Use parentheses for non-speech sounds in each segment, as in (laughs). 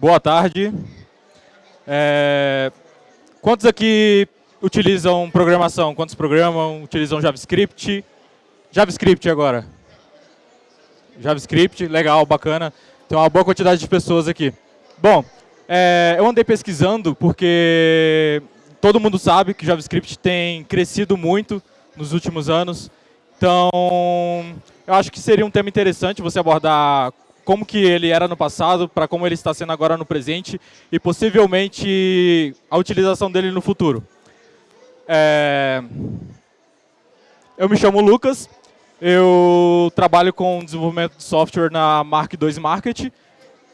Boa tarde. É, quantos aqui utilizam programação? Quantos programam, utilizam JavaScript? JavaScript agora. JavaScript, legal, bacana. Tem uma boa quantidade de pessoas aqui. Bom, é, eu andei pesquisando porque todo mundo sabe que JavaScript tem crescido muito nos últimos anos. Então, eu acho que seria um tema interessante você abordar como que ele era no passado, para como ele está sendo agora no presente e possivelmente a utilização dele no futuro. É... Eu me chamo Lucas, eu trabalho com desenvolvimento de software na Mark II Market.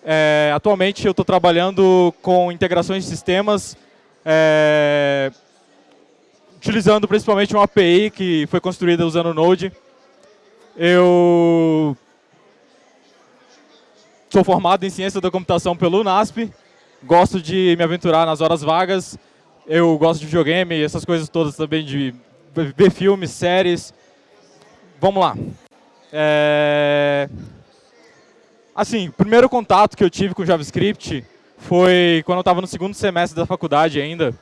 É... Atualmente eu estou trabalhando com integrações de sistemas, é... utilizando principalmente uma API que foi construída usando Node. Eu Sou formado em Ciência da Computação pelo UNASP, gosto de me aventurar nas horas vagas, eu gosto de videogame, essas coisas todas também, de ver filmes, séries. Vamos lá. É... Assim, o primeiro contato que eu tive com JavaScript foi quando eu estava no segundo semestre da faculdade ainda,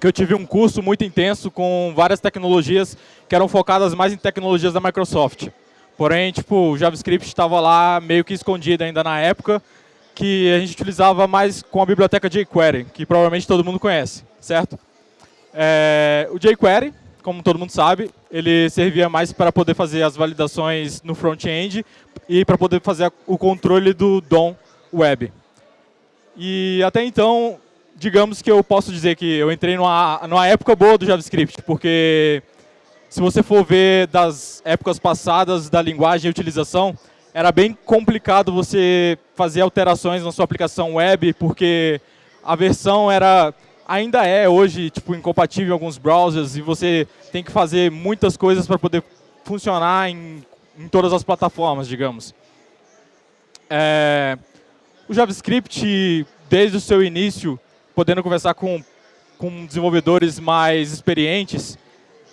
que eu tive um curso muito intenso com várias tecnologias que eram focadas mais em tecnologias da Microsoft. Porém, tipo, o JavaScript estava lá meio que escondido ainda na época, que a gente utilizava mais com a biblioteca jQuery, que provavelmente todo mundo conhece, certo? É, o jQuery, como todo mundo sabe, ele servia mais para poder fazer as validações no front-end e para poder fazer o controle do DOM web. E até então, digamos que eu posso dizer que eu entrei numa, numa época boa do JavaScript, porque se você for ver das épocas passadas da linguagem e utilização, era bem complicado você fazer alterações na sua aplicação web, porque a versão era ainda é hoje tipo incompatível em alguns browsers e você tem que fazer muitas coisas para poder funcionar em, em, todas as plataformas, digamos. É, o JavaScript, desde o seu início, podendo conversar com, com desenvolvedores mais experientes,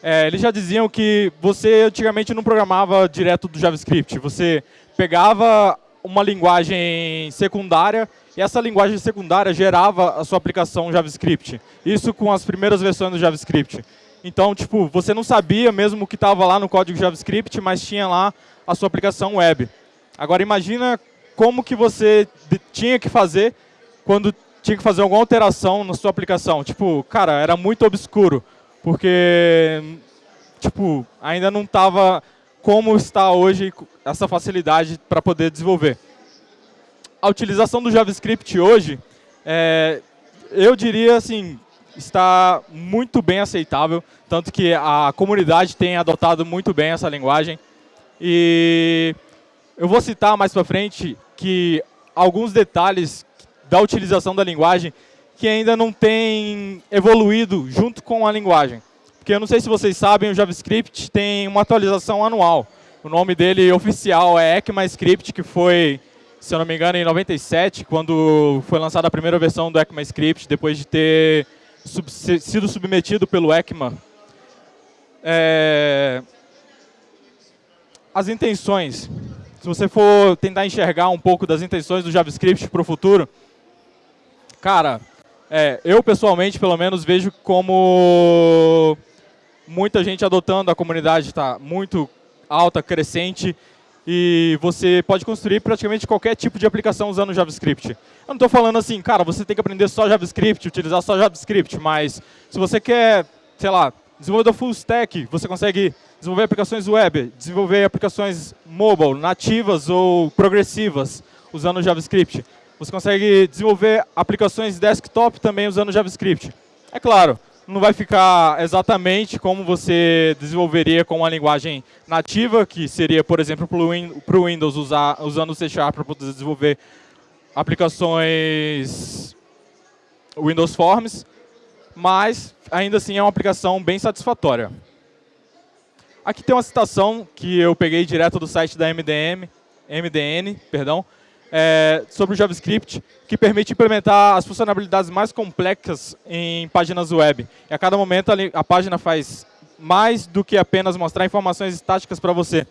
é, eles já diziam que você antigamente não programava direto do JavaScript. Você pegava uma linguagem secundária e essa linguagem secundária gerava a sua aplicação JavaScript. Isso com as primeiras versões do JavaScript. Então, tipo, você não sabia mesmo o que estava lá no código JavaScript, mas tinha lá a sua aplicação web. Agora, imagina como que você tinha que fazer quando tinha que fazer alguma alteração na sua aplicação. Tipo, cara, era muito obscuro porque tipo, ainda não estava como está hoje essa facilidade para poder desenvolver. A utilização do JavaScript hoje, é, eu diria assim, está muito bem aceitável, tanto que a comunidade tem adotado muito bem essa linguagem. E eu vou citar mais para frente que alguns detalhes da utilização da linguagem que ainda não tem evoluído junto com a linguagem. Porque eu não sei se vocês sabem, o JavaScript tem uma atualização anual. O nome dele oficial é ECMAScript, que foi, se eu não me engano, em 97, quando foi lançada a primeira versão do ECMAScript, depois de ter sub sido submetido pelo ECMA. É... As intenções. Se você for tentar enxergar um pouco das intenções do JavaScript para o futuro, cara, é, eu, pessoalmente, pelo menos, vejo como muita gente adotando, a comunidade está muito alta, crescente, e você pode construir praticamente qualquer tipo de aplicação usando JavaScript. Eu não estou falando assim, cara, você tem que aprender só JavaScript, utilizar só JavaScript, mas se você quer, sei lá, desenvolver full stack, você consegue desenvolver aplicações web, desenvolver aplicações mobile, nativas ou progressivas, usando JavaScript. Você consegue desenvolver aplicações desktop também usando JavaScript. É claro, não vai ficar exatamente como você desenvolveria com uma linguagem nativa, que seria, por exemplo, para o Windows usar, usando o C Sharp para poder desenvolver aplicações Windows Forms, mas ainda assim é uma aplicação bem satisfatória. Aqui tem uma citação que eu peguei direto do site da MDM, MDN, perdão, é, sobre o JavaScript, que permite implementar as funcionalidades mais complexas em páginas web. E a cada momento a, página faz mais do que apenas mostrar informações estáticas para você.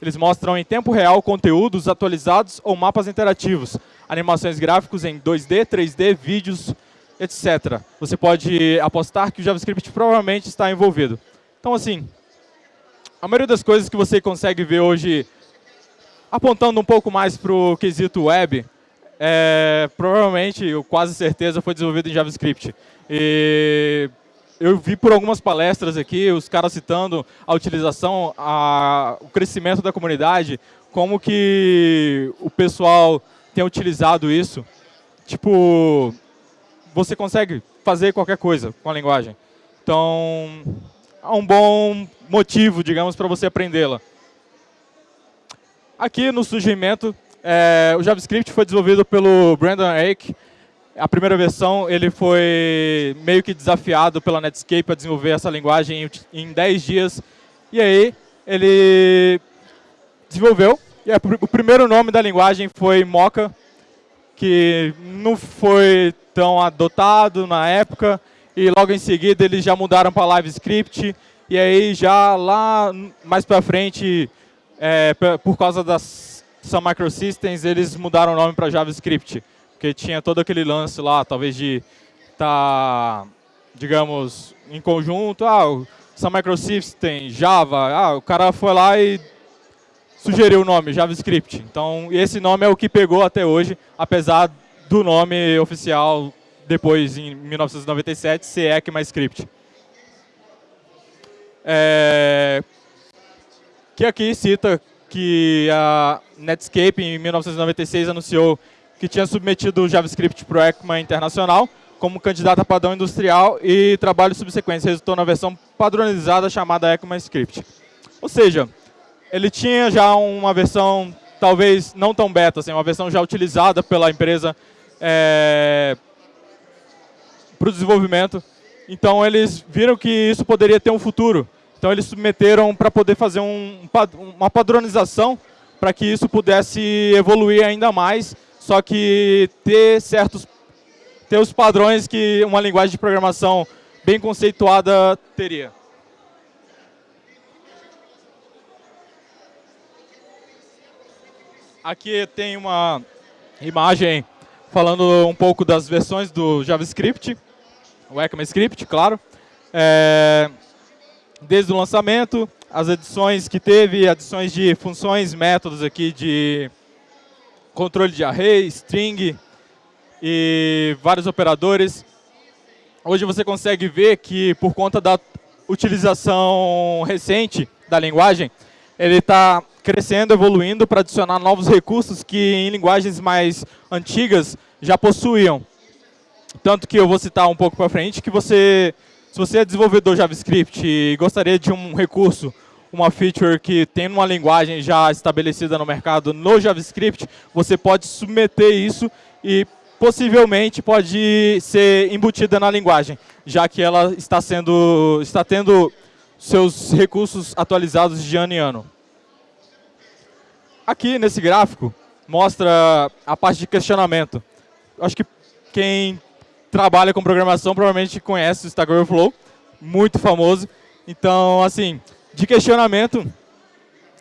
Eles mostram em tempo real conteúdos atualizados ou mapas interativos, animações gráficos em 2D, 3D, vídeos, etc. Você pode apostar que o JavaScript provavelmente está envolvido. Então, assim, a maioria das coisas que você consegue ver hoje, apontando um pouco mais para o quesito web, é, provavelmente, eu quase certeza, foi desenvolvido em JavaScript. E eu vi por algumas palestras aqui, os caras citando a utilização, a, o crescimento da comunidade, como que o pessoal tem utilizado isso. Tipo, você consegue fazer qualquer coisa com a linguagem. Então, é um bom motivo, digamos, para você aprendê-la. Aqui no surgimento, é, o JavaScript foi desenvolvido pelo Brandon Ake, a primeira versão, ele foi meio que desafiado pela Netscape a desenvolver essa linguagem em 10 dias. E aí, ele desenvolveu. E o primeiro nome da linguagem foi Mocha, que não foi tão adotado na época. E logo em seguida, eles já mudaram para LiveScript. E aí, já lá mais para frente, é, por causa das Sun Microsystems, eles mudaram o nome para JavaScript. Porque tinha todo aquele lance lá, talvez de estar, tá, digamos, em conjunto, ah, essa Microsystem, Java, ah, o cara foi lá e sugeriu o nome, JavaScript. Então, esse nome é o que pegou até hoje, apesar do nome oficial, depois, em 1997, ser ECMAScript. É, que aqui cita que a Netscape, em 1996, anunciou que tinha submetido o JavaScript para o ECMA Internacional como candidato a padrão industrial e trabalho subsequente resultou na versão padronizada chamada ECMAScript. Ou seja, ele tinha já uma versão, talvez não tão beta, assim, uma versão já utilizada pela empresa é, para o desenvolvimento. Então, eles viram que isso poderia ter um futuro. Então, eles submeteram para poder fazer um, uma padronização para que isso pudesse evoluir ainda mais só que ter certos ter os padrões que uma linguagem de programação bem conceituada teria. Aqui tem uma imagem falando um pouco das versões do JavaScript, o ECMAScript, claro. É, desde o lançamento, as adições que teve, adições de funções, métodos aqui de controle de array, string e vários operadores. Hoje você consegue ver que por conta da utilização recente da linguagem, ele está crescendo, evoluindo para adicionar novos recursos que em linguagens mais antigas já possuíam. Tanto que eu vou citar um pouco para frente que você, se você é desenvolvedor JavaScript e gostaria de um recurso uma feature que tem uma linguagem já estabelecida no mercado no JavaScript, você pode submeter isso e possivelmente pode ser embutida na linguagem, já que ela está, sendo, está tendo seus recursos atualizados de ano em ano. Aqui nesse gráfico mostra a parte de questionamento. Acho que quem trabalha com programação provavelmente conhece o Stack Overflow, muito famoso. Então, assim, de questionamento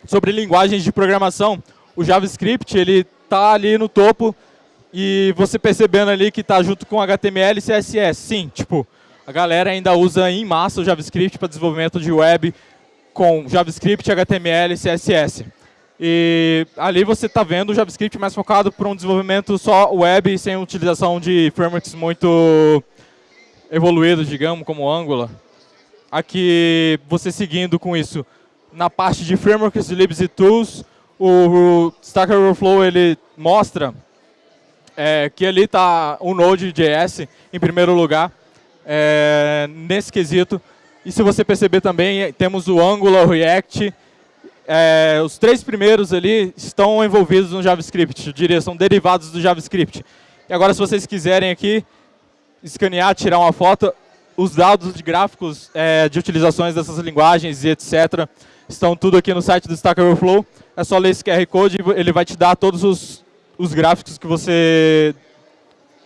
sobre linguagens de programação, o JavaScript ele está ali no topo e você percebendo ali que está junto com HTML e CSS. Sim, tipo, a galera ainda usa em massa o JavaScript para desenvolvimento de web com JavaScript, HTML e CSS. E ali você está vendo o JavaScript mais focado para um desenvolvimento só web, sem utilização de frameworks muito evoluídos, digamos, como Angular aqui você seguindo com isso. Na parte de frameworks, libs e tools, o, Stack Overflow ele mostra é, que ali está o Node.js em primeiro lugar, é, nesse quesito. E se você perceber também, temos o Angular, o React. É, os três primeiros ali estão envolvidos no JavaScript, eu diria, são derivados do JavaScript. E agora, se vocês quiserem aqui, escanear, tirar uma foto, os dados de gráficos é, de utilizações dessas linguagens e etc. estão tudo aqui no site do Stack Overflow. É só ler esse QR Code e ele vai te dar todos os, os gráficos que você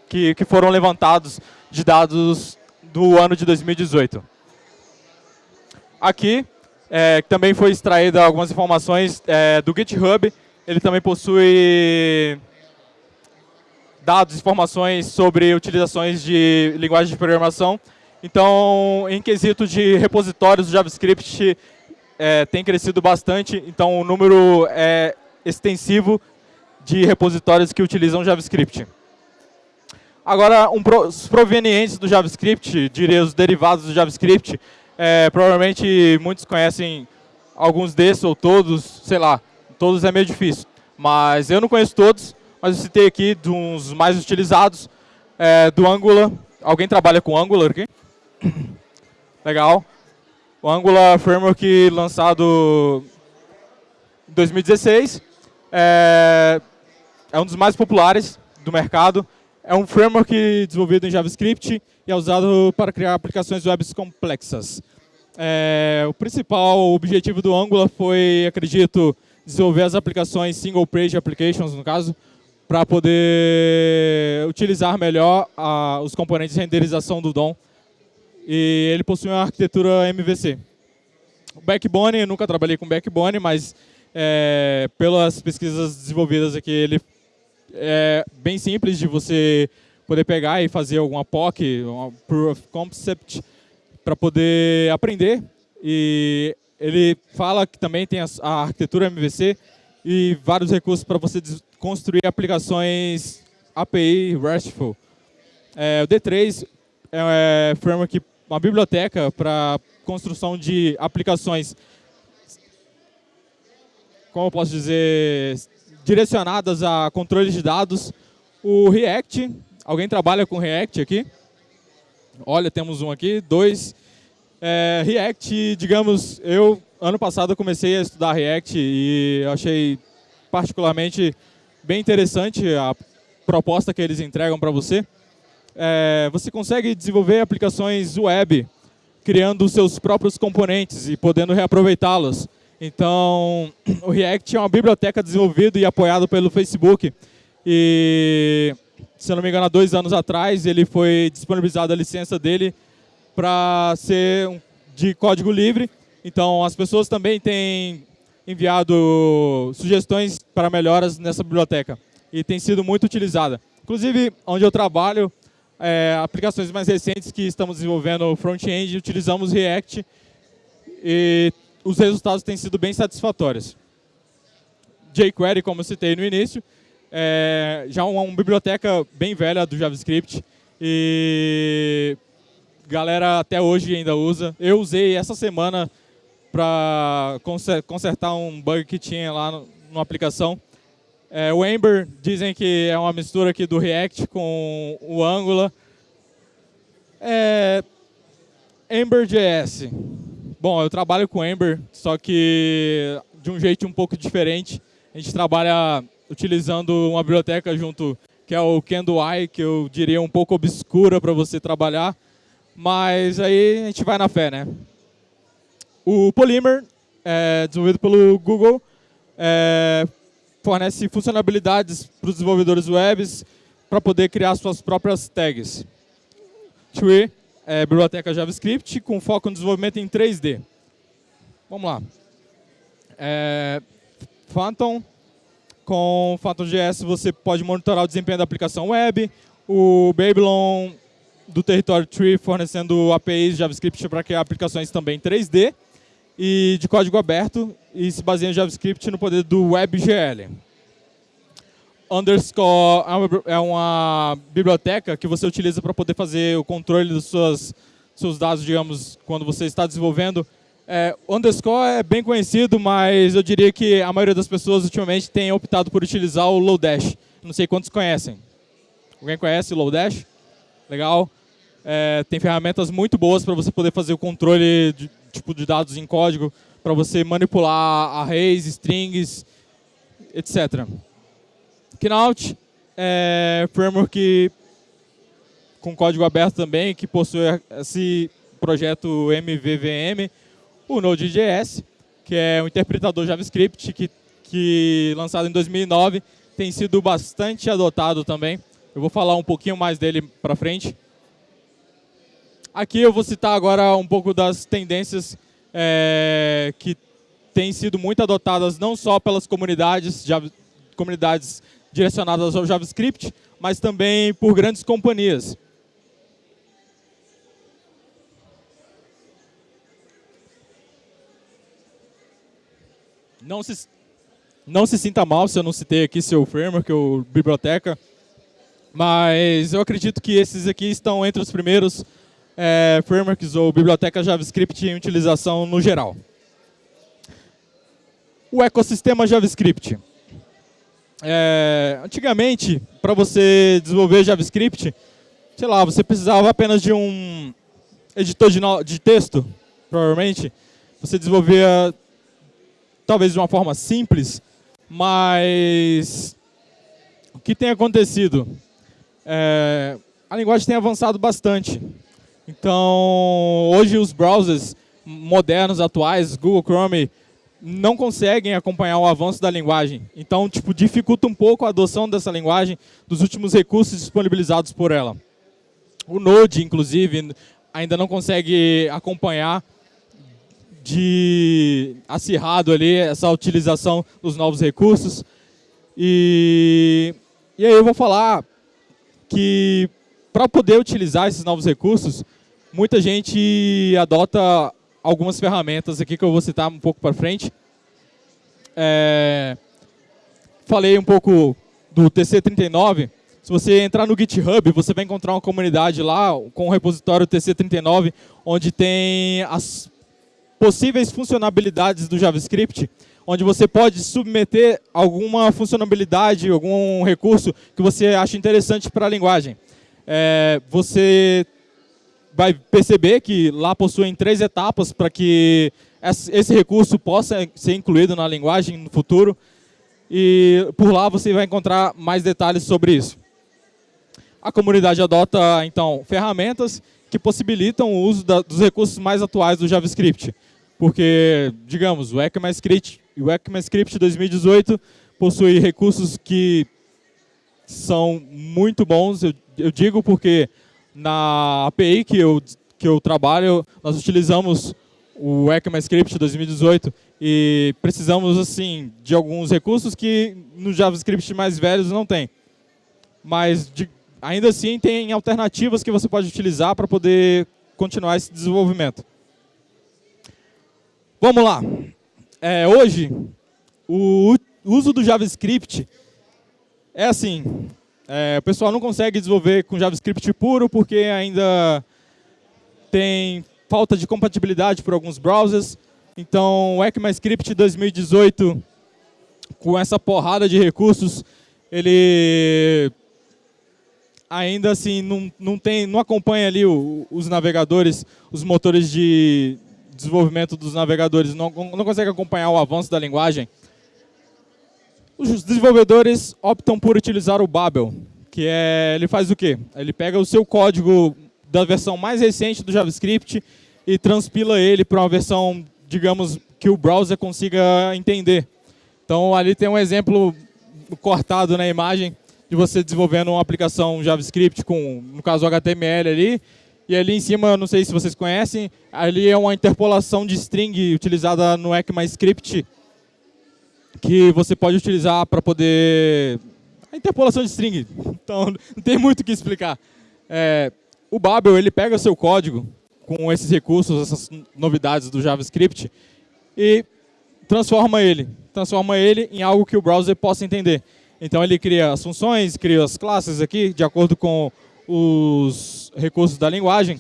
que, que foram levantados de dados do ano de 2018. Aqui é, também foi extraída algumas informações é, do GitHub. Ele também possui dados, informações sobre utilizações de linguagem de programação. Então, em quesito de repositórios do JavaScript, é, tem crescido bastante. Então, o número é extensivo de repositórios que utilizam JavaScript. Agora, um, os provenientes do JavaScript, diria os derivados do JavaScript, é, provavelmente muitos conhecem alguns desses ou todos, sei lá, todos é meio difícil. Mas eu não conheço todos, mas eu citei aqui uns mais utilizados, é, do Angular. Alguém trabalha com Angular aqui? (coughs) Legal. O Angular Framework lançado em 2016. É, é um dos mais populares do mercado. É um framework desenvolvido em JavaScript e é usado para criar aplicações web complexas. É, o principal objetivo do Angular foi, acredito, desenvolver as aplicações single page applications, no caso, para poder utilizar melhor a, os componentes de renderização do DOM. E ele possui uma arquitetura MVC. O Backbone, nunca trabalhei com Backbone, mas é, pelas pesquisas desenvolvidas aqui, ele é bem simples de você poder pegar e fazer alguma POC, uma Proof of Concept, para poder aprender. E ele fala que também tem a arquitetura MVC e vários recursos para você construir aplicações API RESTful. É, o D3 é, é framework, uma biblioteca para construção de aplicações, como eu posso dizer, direcionadas a controle de dados. O React, alguém trabalha com React aqui? Olha, temos um aqui, dois. É, React, digamos, eu ano passado comecei a estudar React e achei particularmente bem interessante a proposta que eles entregam para você. É, você consegue desenvolver aplicações web criando seus próprios componentes e podendo reaproveitá-los. Então, o React é uma biblioteca desenvolvida e apoiada pelo Facebook. E, se eu não me engano, há dois anos atrás, ele foi disponibilizado a licença dele para ser de código livre. Então, as pessoas também têm enviado sugestões para melhoras nessa biblioteca. E tem sido muito utilizada. Inclusive, onde eu trabalho, é, aplicações mais recentes que estamos desenvolvendo front-end, utilizamos React e os resultados têm sido bem satisfatórios. jQuery, como eu citei no início, é já uma, uma biblioteca bem velha do JavaScript e galera até hoje ainda usa. Eu usei essa semana para consertar um bug que tinha lá no, numa aplicação. É, o Ember dizem que é uma mistura aqui do React com o Angular. É, Ember.js. Bom, eu trabalho com Ember, só que de um jeito um pouco diferente. A gente trabalha utilizando uma biblioteca junto, que é o CanDoI, que eu diria um pouco obscura para você trabalhar. Mas aí a gente vai na fé, né? O Polymer, é, desenvolvido pelo Google, é, fornece funcionalidades para os desenvolvedores webs para poder criar suas próprias tags. Tree é, biblioteca JavaScript com foco no desenvolvimento em 3D. Vamos lá. É, Phantom, com Phantom.js você pode monitorar o desempenho da aplicação web. O Babylon do território Tree fornecendo APIs JavaScript para criar aplicações também 3D e de código aberto e se baseia em JavaScript no poder do WebGL underscore é uma biblioteca que você utiliza para poder fazer o controle dos seus, seus dados, digamos, quando você está desenvolvendo. É, underscore é bem conhecido, mas eu diria que a maioria das pessoas ultimamente tem optado por utilizar o Lodash. Não sei quantos conhecem. Alguém conhece o Lodash? Legal. É, tem ferramentas muito boas para você poder fazer o controle de, tipo, de dados em código, para você manipular arrays, strings, etc. Knaut é framework com código aberto também, que possui esse projeto MVVM, o Node.js, que é um interpretador JavaScript que, que lançado em 2009 tem sido bastante adotado também. Eu vou falar um pouquinho mais dele para frente. Aqui eu vou citar agora um pouco das tendências é, que têm sido muito adotadas não só pelas comunidades, comunidades direcionadas ao JavaScript, mas também por grandes companhias. Não se, não se sinta mal se eu não citei aqui seu framework ou biblioteca, mas eu acredito que esses aqui estão entre os primeiros é, frameworks ou bibliotecas JavaScript em utilização no geral. O ecossistema JavaScript. É, antigamente, para você desenvolver JavaScript, sei lá, você precisava apenas de um editor de, de texto, provavelmente. Você desenvolvia talvez de uma forma simples, mas o que tem acontecido? É, a linguagem tem avançado bastante. Então, hoje os browsers modernos, atuais, Google Chrome, não conseguem acompanhar o avanço da linguagem. Então, tipo, dificulta um pouco a adoção dessa linguagem dos últimos recursos disponibilizados por ela. O Node, inclusive, ainda não consegue acompanhar de acirrado ali essa utilização dos novos recursos. E, e aí eu vou falar que para poder utilizar esses novos recursos, muita gente adota algumas ferramentas aqui que eu vou citar um pouco para frente. É, falei um pouco do TC39. Se você entrar no GitHub, você vai encontrar uma comunidade lá com o repositório TC39, onde tem as possíveis funcionalidades do JavaScript, onde você pode submeter alguma funcionalidade, algum recurso que você acha interessante para a linguagem. É, você vai perceber que lá possuem três etapas para que esse recurso possa ser incluído na linguagem no futuro. E por lá você vai encontrar mais detalhes sobre isso. A comunidade adota, então, ferramentas que possibilitam o uso da, dos recursos mais atuais do JavaScript. Porque, digamos, o ECMAScript, o ECMAScript 2018 possui recursos que são muito bons. Eu, eu digo porque na API que eu, que eu trabalho, nós utilizamos o ECMAScript 2018 e precisamos assim de alguns recursos que no JavaScript mais velhos não tem. Mas de, ainda assim tem alternativas que você pode utilizar para poder continuar esse desenvolvimento. Vamos lá. É, hoje, o uso do JavaScript é assim. É, o pessoal não consegue desenvolver com JavaScript puro porque ainda tem falta de compatibilidade por alguns browsers. Então, o ECMAScript 2018, com essa porrada de recursos, ele ainda assim não, não, tem, não acompanha ali o, os navegadores, os motores de, desenvolvimento dos navegadores não, não consegue acompanhar o avanço da linguagem, os desenvolvedores optam por utilizar o Babel, que é, ele faz o quê? Ele pega o seu código da versão mais recente do JavaScript e transpila ele para uma versão, digamos, que o browser consiga entender. Então, ali tem um exemplo cortado na imagem de você desenvolvendo uma aplicação JavaScript com, no caso, HTML ali, e ali em cima, não sei se vocês conhecem, ali é uma interpolação de string utilizada no ECMAScript que você pode utilizar para poder... A interpolação de string, (laughs) então não tem muito o que explicar. É, o Babel, ele pega seu código com esses recursos, essas novidades do JavaScript e transforma ele. Transforma ele em algo que o browser possa entender. Então ele cria as funções, cria as classes aqui, de acordo com os recursos da linguagem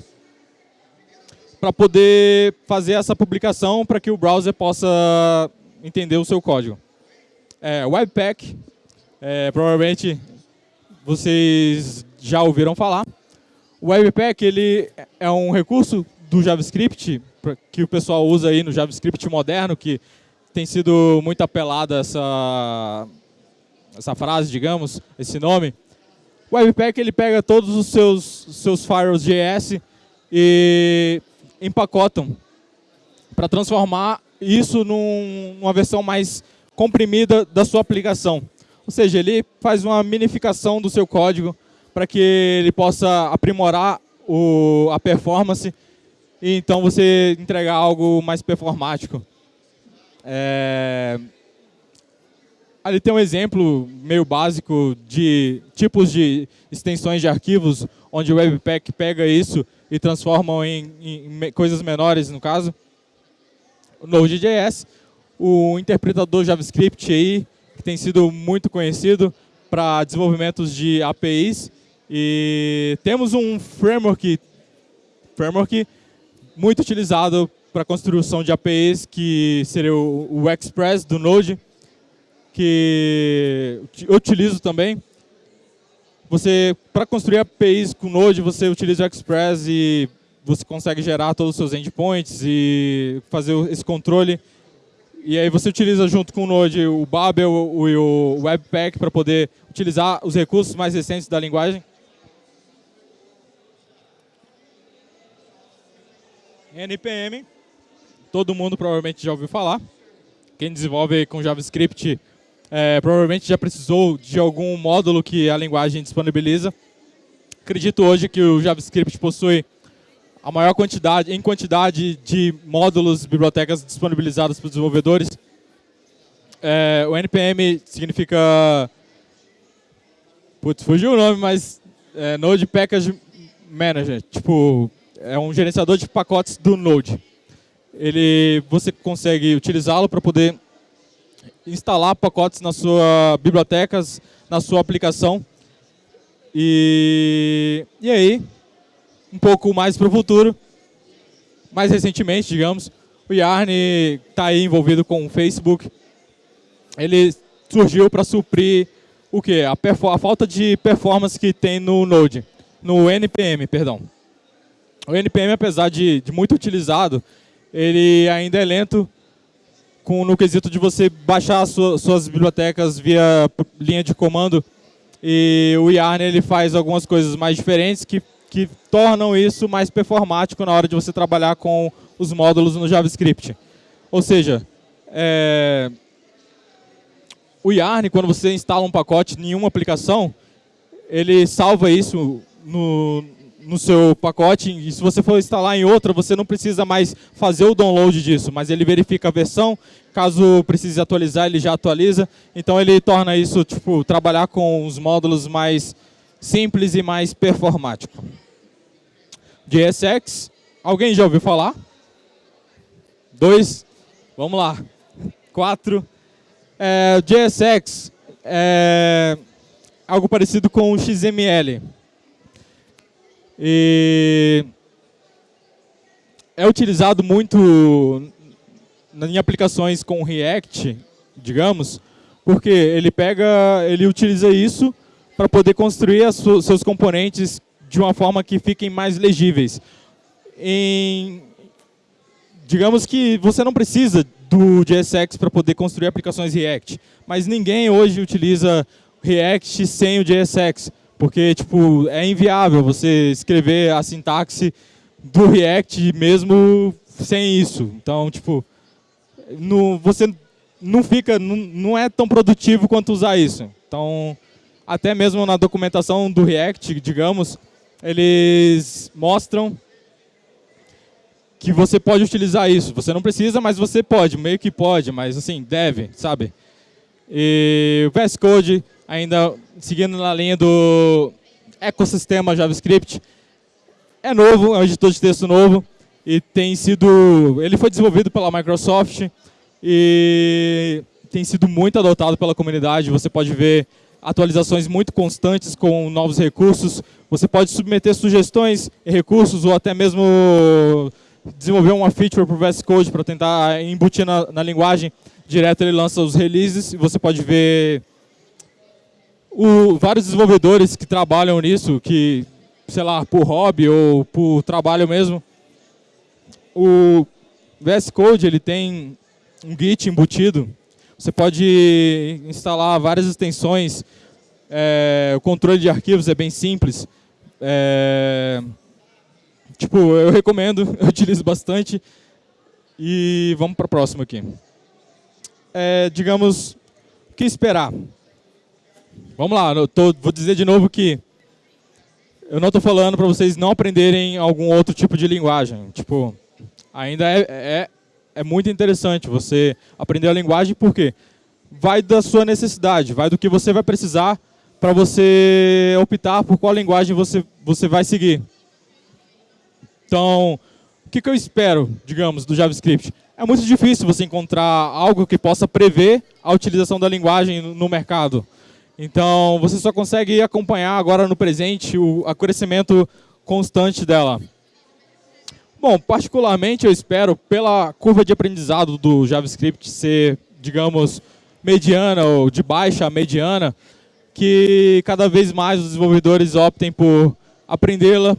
para poder fazer essa publicação para que o browser possa entender o seu código. É, Webpack, é, provavelmente vocês já ouviram falar. O Webpack ele é um recurso do JavaScript que o pessoal usa aí no JavaScript moderno, que tem sido muito apelada essa, essa frase, digamos, esse nome, o Webpack ele pega todos os seus, seus firewalls JS e empacotam para transformar isso num, numa versão mais comprimida da sua aplicação. Ou seja, ele faz uma minificação do seu código para que ele possa aprimorar o, a performance e então você entregar algo mais performático. É... Ali tem um exemplo meio básico de tipos de extensões de arquivos, onde o Webpack pega isso e transforma em, em coisas menores, no caso. O Node.js, o interpretador JavaScript aí, que tem sido muito conhecido para desenvolvimentos de APIs. E temos um framework, framework muito utilizado para construção de APIs, que seria o, Express do Node, que eu utilizo também. Você, para construir APIs com Node, você utiliza o Express e você consegue gerar todos os seus endpoints e fazer esse controle. E aí você utiliza junto com o Node o Babel e o Webpack para poder utilizar os recursos mais recentes da linguagem. NPM, todo mundo provavelmente já ouviu falar. Quem desenvolve com JavaScript é, provavelmente já precisou de algum módulo que a linguagem disponibiliza. Acredito hoje que o JavaScript possui a maior quantidade, em quantidade de módulos, bibliotecas disponibilizadas para os desenvolvedores. É, o NPM significa... Putz, fugiu o nome, mas é Node Package Manager. Tipo, é um gerenciador de pacotes do Node. Ele, você consegue utilizá-lo para poder instalar pacotes nas suas bibliotecas, na sua aplicação. E, e aí, um pouco mais para o futuro, mais recentemente, digamos, o Yarn está aí envolvido com o Facebook. Ele surgiu para suprir o que? A, a, falta de performance que tem no Node, no NPM, perdão. O NPM, apesar de, de muito utilizado, ele ainda é lento com, no quesito de você baixar sua, suas bibliotecas via linha de comando. E o Yarn ele faz algumas coisas mais diferentes que, que tornam isso mais performático na hora de você trabalhar com os módulos no JavaScript. Ou seja, é, o Yarn, quando você instala um pacote em uma aplicação, ele salva isso no, no seu pacote e se você for instalar em outra, você não precisa mais fazer o download disso, mas ele verifica a versão, caso precise atualizar, ele já atualiza. Então ele torna isso, tipo, trabalhar com os módulos mais simples e mais performático. JSX, alguém já ouviu falar? Dois, vamos lá. Quatro. É, JSX é algo parecido com o XML. E é utilizado muito em aplicações com React, digamos, porque ele pega, ele utiliza isso para poder construir su seus componentes de uma forma que fiquem mais legíveis. Em, digamos que você não precisa do JSX para poder construir aplicações React, mas ninguém hoje utiliza React sem o JSX. Porque, tipo, é inviável você escrever a sintaxe do React mesmo sem isso. Então, tipo, no, você não fica, não, não é tão produtivo quanto usar isso. Então, até mesmo na documentação do React, digamos, eles mostram que você pode utilizar isso. Você não precisa, mas você pode, meio que pode, mas assim, deve, sabe? E o VS Code ainda seguindo na linha do ecossistema JavaScript, é novo, é um editor de texto novo e tem sido, ele foi desenvolvido pela Microsoft e tem sido muito adotado pela comunidade. Você pode ver atualizações muito constantes com novos recursos. Você pode submeter sugestões e recursos ou até mesmo desenvolver uma feature para o VS Code para tentar embutir na, na linguagem. Direto ele lança os releases e você pode ver o, vários desenvolvedores que trabalham nisso, que, sei lá, por hobby ou por trabalho mesmo, o VS Code ele tem um Git embutido. Você pode instalar várias extensões. É, o controle de arquivos é bem simples. É, tipo, eu recomendo, (laughs) eu utilizo bastante. E vamos para a próxima aqui. É, digamos, o que esperar? Vamos lá, tô, vou dizer de novo que eu não estou falando para vocês não aprenderem algum outro tipo de linguagem. Tipo, ainda é, é, é muito interessante você aprender a linguagem, porque vai da sua necessidade, vai do que você vai precisar para você optar por qual linguagem você, você vai seguir. Então, o que, que eu espero, digamos, do JavaScript? É muito difícil você encontrar algo que possa prever a utilização da linguagem no mercado. Então, você só consegue acompanhar agora no presente o crescimento constante dela. Bom, particularmente eu espero, pela curva de aprendizado do JavaScript ser, digamos, mediana ou de baixa a mediana, que cada vez mais os desenvolvedores optem por aprendê-la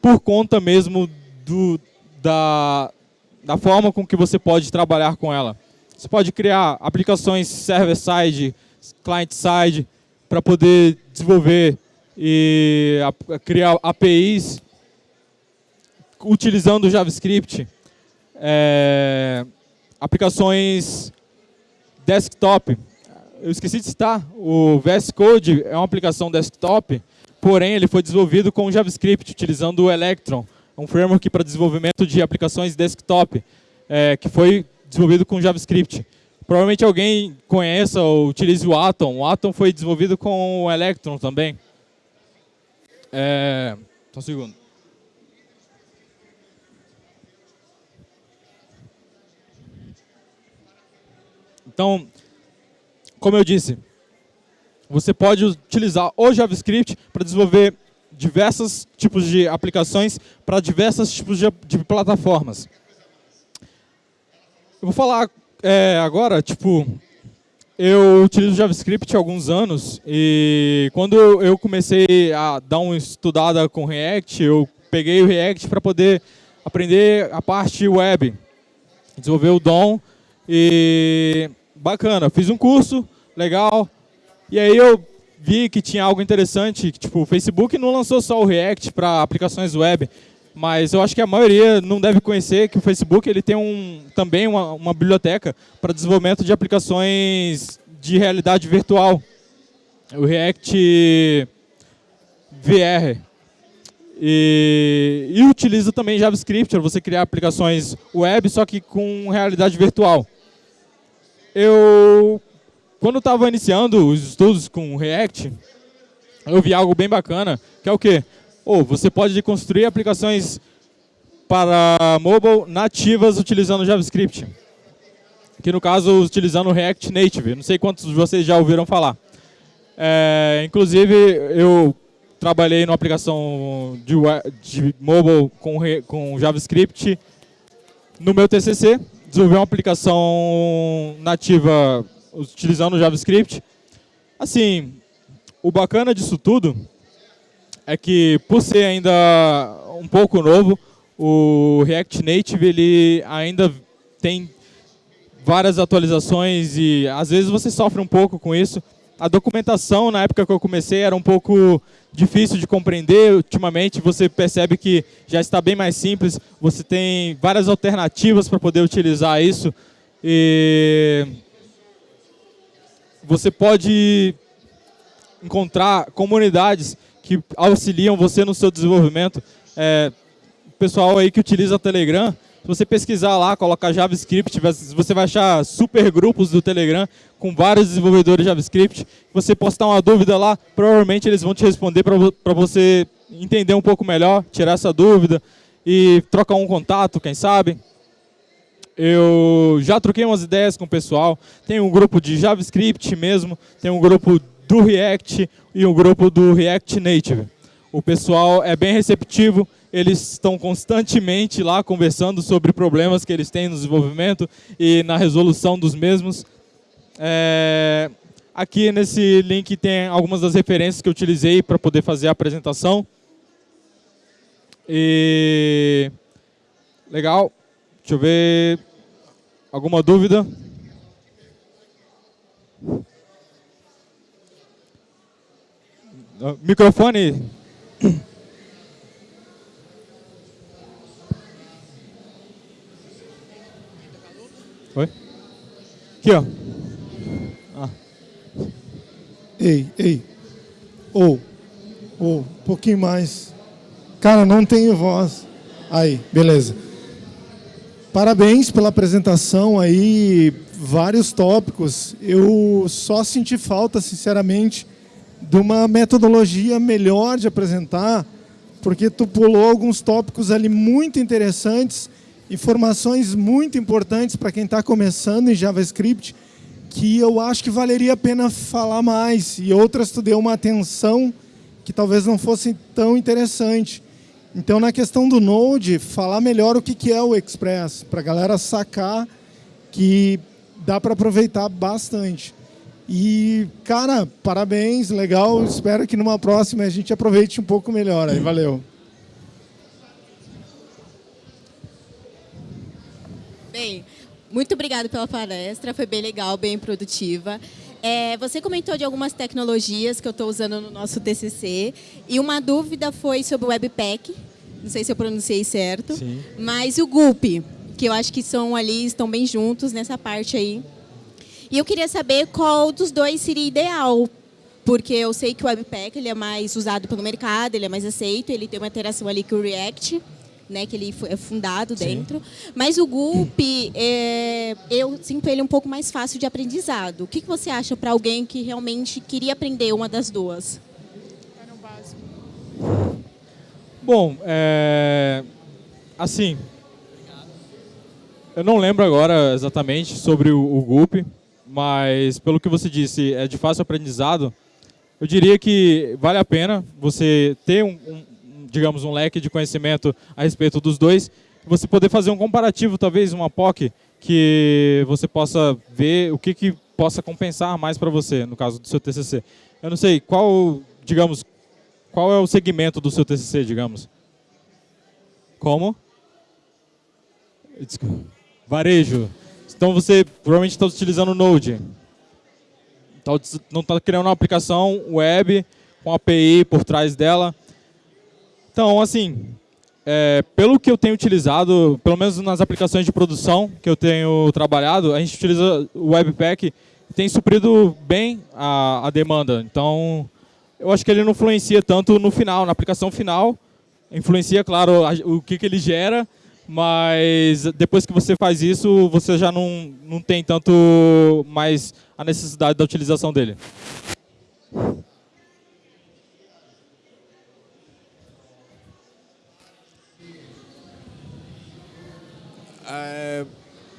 por conta mesmo do, da, da forma com que você pode trabalhar com ela. Você pode criar aplicações server-side, client-side, para poder desenvolver e criar APIs utilizando o JavaScript, é, aplicações desktop, eu esqueci de citar, o VS Code é uma aplicação desktop, porém ele foi desenvolvido com JavaScript, utilizando o Electron, um framework para desenvolvimento de aplicações desktop, é, que foi desenvolvido com JavaScript. Provavelmente alguém conheça ou utilize o Atom. O Atom foi desenvolvido com o Electron também. É, só um segundo. Então, como eu disse, você pode utilizar o JavaScript para desenvolver diversos tipos de aplicações para diversos tipos de, de, plataformas. Eu vou falar é, agora, tipo, eu utilizo JavaScript há alguns anos e quando eu comecei a dar uma estudada com React, eu peguei o React para poder aprender a parte web, desenvolver o DOM e bacana, fiz um curso, legal. E aí eu vi que tinha algo interessante, que, tipo, o Facebook não lançou só o React para aplicações web, mas eu acho que a maioria não deve conhecer que o Facebook ele tem um, também uma, uma biblioteca para desenvolvimento de aplicações de realidade virtual. O React VR. E, e utiliza também JavaScript para você criar aplicações web, só que com realidade virtual. Eu quando estava iniciando os estudos com React, eu vi algo bem bacana, que é o quê? Oh, você pode construir aplicações para mobile nativas utilizando JavaScript. Que no caso, utilizando React Native. Não sei quantos de vocês já ouviram falar. É, inclusive, eu trabalhei numa aplicação de, de mobile com, com JavaScript no meu TCC. Desenvolvi uma aplicação nativa utilizando o JavaScript. Assim, o bacana disso tudo é que, por ser ainda um pouco novo, o React Native ele ainda tem várias atualizações e às vezes você sofre um pouco com isso. A documentação, na época que eu comecei, era um pouco difícil de compreender. Ultimamente, você percebe que já está bem mais simples. Você tem várias alternativas para poder utilizar isso. E você pode encontrar comunidades que auxiliam você no seu desenvolvimento. É, pessoal aí que utiliza o Telegram, se você pesquisar lá, colocar JavaScript, você vai achar super grupos do Telegram com vários desenvolvedores de JavaScript. Você postar uma dúvida lá, provavelmente eles vão te responder para você entender um pouco melhor, tirar essa dúvida e trocar um contato, quem sabe. Eu já troquei umas ideias com o pessoal. Tem um grupo de JavaScript mesmo, tem um grupo do React e um grupo do React Native. O pessoal é bem receptivo, eles estão constantemente lá conversando sobre problemas que eles têm no desenvolvimento e na resolução dos mesmos. É... Aqui nesse link tem algumas das referências que eu utilizei para poder fazer a apresentação. E... Legal. Deixa eu ver. Alguma dúvida? Microfone. Oi? Aqui, ó. Ah. Ei, ei. Ou. Oh. Ou um pouquinho mais. Cara, não tenho voz. Aí, beleza. Parabéns pela apresentação aí, vários tópicos. Eu só senti falta, sinceramente, de uma metodologia melhor de apresentar, porque tu pulou alguns tópicos ali muito interessantes, informações muito importantes para quem está começando em JavaScript, que eu acho que valeria a pena falar mais, e outras tu deu uma atenção que talvez não fosse tão interessante. Então, na questão do Node, falar melhor o que é o Express, para a galera sacar que dá para aproveitar bastante. E, cara, parabéns, legal. Espero que numa próxima a gente aproveite um pouco melhor. Aí, valeu. Bem, muito obrigada pela palestra, foi bem legal, bem produtiva. É, você comentou de algumas tecnologias que eu estou usando no nosso TCC e uma dúvida foi sobre o Webpack, não sei se eu pronunciei certo, Sim. mas o Gulp, que eu acho que são ali, estão bem juntos nessa parte aí. E eu queria saber qual dos dois seria ideal, porque eu sei que o Webpack ele é mais usado pelo mercado, ele é mais aceito, ele tem uma interação ali com o React, né, que ele é fundado Sim. dentro. Mas o Gulp, é, eu sinto ele um pouco mais fácil de aprendizado. O que, que você acha para alguém que realmente queria aprender uma das duas? Bom, é, assim, eu não lembro agora exatamente sobre o, o Gulp, mas pelo que você disse, é de fácil aprendizado. Eu diria que vale a pena você ter um, um digamos, um leque de conhecimento a respeito dos dois, você poder fazer um comparativo, talvez uma POC, que você possa ver o que, que possa compensar mais para você, no caso do seu TCC. Eu não sei, qual, digamos, qual é o segmento do seu TCC, digamos? Como? Varejo. Então você provavelmente está utilizando Node. Então, não está criando uma aplicação web com API por trás dela. Então, assim, é, pelo que eu tenho utilizado, pelo menos nas aplicações de produção que eu tenho trabalhado, a gente utiliza o Webpack e tem suprido bem a, a demanda. Então, eu acho que ele não influencia tanto no final, na aplicação final. Influencia, claro, o que, que ele gera, mas depois que você faz isso, você já não, não tem tanto mais a necessidade da utilização dele. É,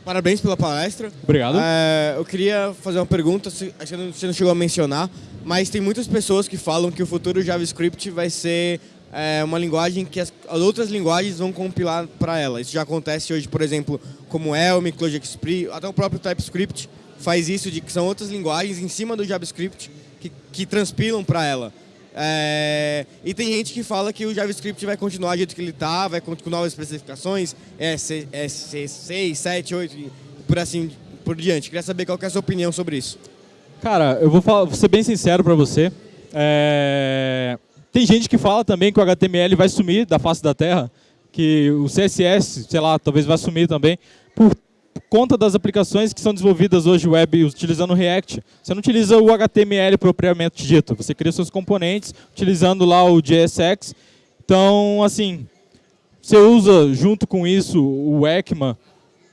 parabéns pela palestra. Obrigado. É, eu queria fazer uma pergunta, acho que você não chegou a mencionar, mas tem muitas pessoas que falam que o futuro JavaScript vai ser é, uma linguagem que as, as, outras linguagens vão compilar para ela. Isso já acontece hoje, por exemplo, como Elm, ClojureXP, até o próprio TypeScript faz isso, de que são outras linguagens em cima do JavaScript que, que transpilam para ela. É, e tem gente que fala que o JavaScript vai continuar do jeito que ele está, vai com novas especificações, EC, EC 6, 7, 8, por assim por diante. Queria saber qual é a sua opinião sobre isso. Cara, eu vou, falar, vou ser bem sincero para você. É, tem gente que fala também que o HTML vai sumir da face da Terra, que o CSS, sei lá, talvez vai sumir também, por conta das aplicações que são desenvolvidas hoje web utilizando o React. Você não utiliza o HTML propriamente dito, você cria seus componentes utilizando lá o JSX. Então, assim, você usa junto com isso o ECMA.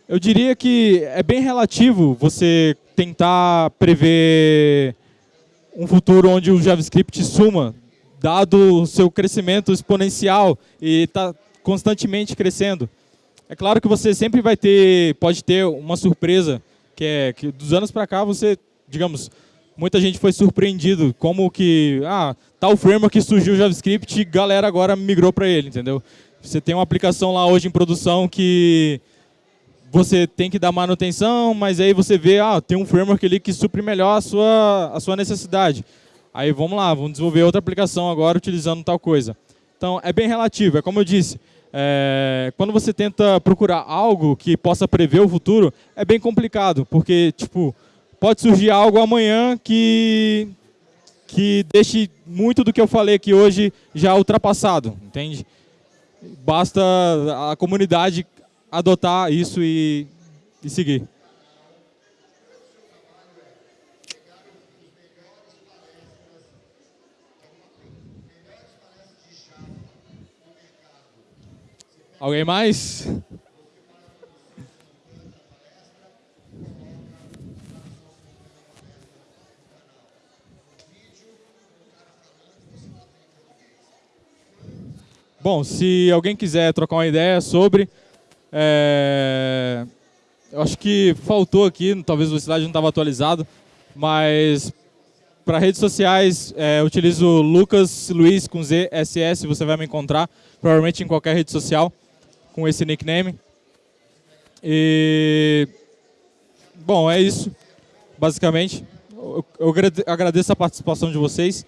Eu diria que é bem relativo você tentar prever um futuro onde o JavaScript suma, dado o seu crescimento exponencial e está constantemente crescendo. É claro que você sempre vai ter, pode ter uma surpresa, que é que dos anos para cá você, digamos, muita gente foi surpreendido como que, ah, tal framework que surgiu o JavaScript e galera agora migrou para ele, entendeu? Você tem uma aplicação lá hoje em produção que você tem que dar manutenção, mas aí você vê, ah, tem um framework ali que supre melhor a sua, a sua necessidade. Aí vamos lá, vamos desenvolver outra aplicação agora utilizando tal coisa. Então, é bem relativo, é como eu disse, é, quando você tenta procurar algo que possa prever o futuro, é bem complicado, porque tipo, pode surgir algo amanhã que, que deixe muito do que eu falei aqui hoje já ultrapassado, entende? Basta a comunidade adotar isso e, e seguir. Alguém mais? Bom, se alguém quiser trocar uma ideia sobre, é, eu acho que faltou aqui, talvez o slide não estava atualizado, mas para redes sociais, é, utilizo Lucas Luiz com Z, SS, você vai me encontrar, provavelmente em qualquer rede social, com esse nickname. E, bom, é isso, basicamente. Eu, eu agradeço a participação de vocês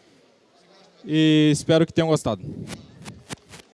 e espero que tenham gostado.